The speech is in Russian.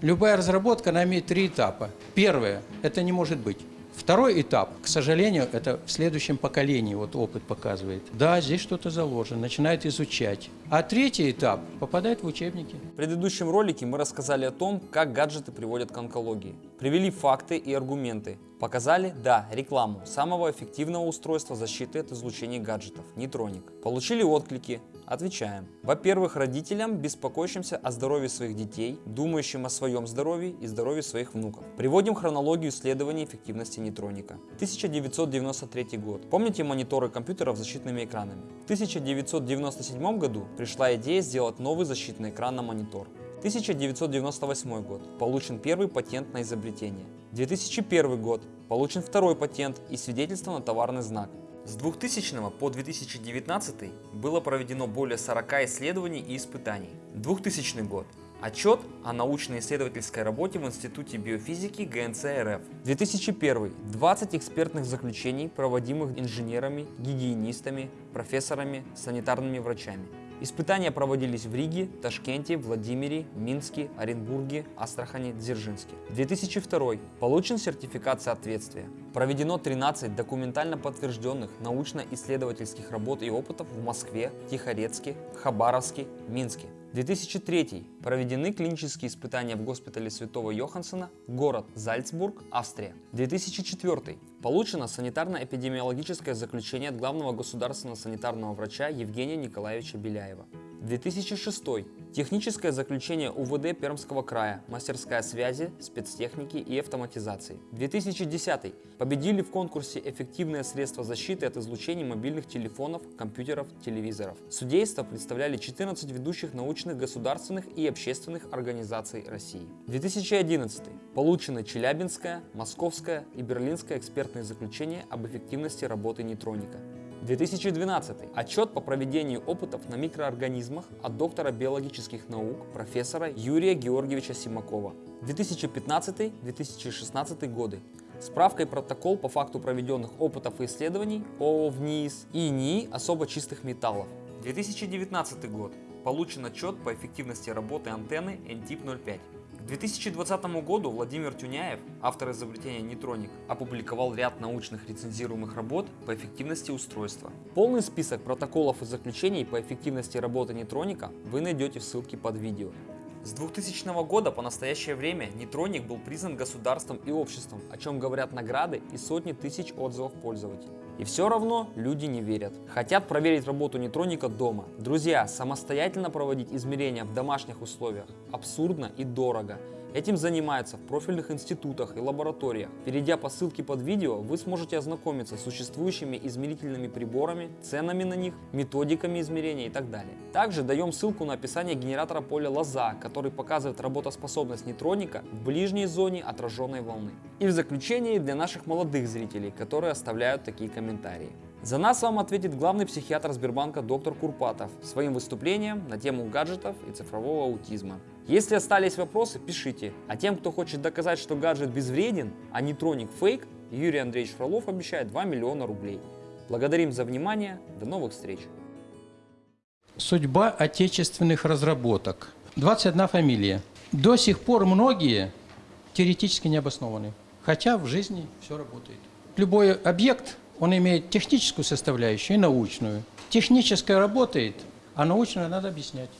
Любая разработка, она имеет три этапа. Первое – это не может быть. Второй этап, к сожалению, это в следующем поколении, вот опыт показывает. Да, здесь что-то заложено, начинает изучать. А третий этап попадает в учебники. В предыдущем ролике мы рассказали о том, как гаджеты приводят к онкологии. Привели факты и аргументы. Показали, да, рекламу самого эффективного устройства защиты от излучения гаджетов – нейтроник. Получили отклики, Отвечаем. Во-первых, родителям, беспокоящимся о здоровье своих детей, думающим о своем здоровье и здоровье своих внуков. Приводим хронологию исследований эффективности нейтроника. 1993 год. Помните мониторы компьютеров с защитными экранами? В 1997 году пришла идея сделать новый защитный экран на монитор. 1998 год. Получен первый патент на изобретение. 2001 год. Получен второй патент и свидетельство на товарный знак. С 2000 по 2019 было проведено более 40 исследований и испытаний. 2000 год. Отчет о научно-исследовательской работе в Институте биофизики ГНЦ РФ. 2001. 20 экспертных заключений, проводимых инженерами, гигиенистами, профессорами, санитарными врачами. Испытания проводились в Риге, Ташкенте, Владимире, Минске, Оренбурге, Астрахани, Дзержинске. 2002. Получен сертификат соответствия. Проведено 13 документально подтвержденных научно-исследовательских работ и опытов в Москве, Тихорецке, Хабаровске, Минске. 2003. Проведены клинические испытания в госпитале Святого Йохансена, город Зальцбург, Австрия. 2004. Получено санитарно-эпидемиологическое заключение от главного государственного санитарного врача Евгения Николаевича Беляева. 2006. Техническое заключение УВД Пермского края, мастерская связи, спецтехники и автоматизации. 2010. Победили в конкурсе «Эффективные средства защиты от излучений мобильных телефонов, компьютеров, телевизоров». Судейство представляли 14 ведущих научных государственных и общественных организаций России. 2011. Получено Челябинское, Московское и Берлинское экспертные заключения об эффективности работы нейтроника. 2012. Отчет по проведению опытов на микроорганизмах от доктора биологических наук профессора Юрия Георгиевича Симакова. 2015-2016 годы. Справка и протокол по факту проведенных опытов и исследований ООО ВНИИС и НИИ особо чистых металлов. 2019 год. Получен отчет по эффективности работы антенны NTIP-05. К 2020 году Владимир Тюняев, автор изобретения нейтроник, опубликовал ряд научных рецензируемых работ по эффективности устройства. Полный список протоколов и заключений по эффективности работы нейтроника вы найдете в ссылке под видео. С 2000 года по настоящее время нейтроник был признан государством и обществом, о чем говорят награды и сотни тысяч отзывов пользователей. И все равно люди не верят. Хотят проверить работу нейтроника дома. Друзья, самостоятельно проводить измерения в домашних условиях абсурдно и дорого. Этим занимаются в профильных институтах и лабораториях. Перейдя по ссылке под видео, вы сможете ознакомиться с существующими измерительными приборами, ценами на них, методиками измерения и так далее. Также даем ссылку на описание генератора поля лоза, который показывает работоспособность нейтроника в ближней зоне отраженной волны. И в заключение для наших молодых зрителей, которые оставляют такие комментарии. За нас вам ответит главный психиатр Сбербанка доктор Курпатов своим выступлением на тему гаджетов и цифрового аутизма. Если остались вопросы, пишите. А тем, кто хочет доказать, что гаджет безвреден, а нейтроник фейк, Юрий Андреевич Фролов обещает 2 миллиона рублей. Благодарим за внимание. До новых встреч. Судьба отечественных разработок. 21 фамилия. До сих пор многие теоретически не обоснованы, хотя в жизни все работает. Любой объект он имеет техническую составляющую и научную. Техническая работает, а научную надо объяснять.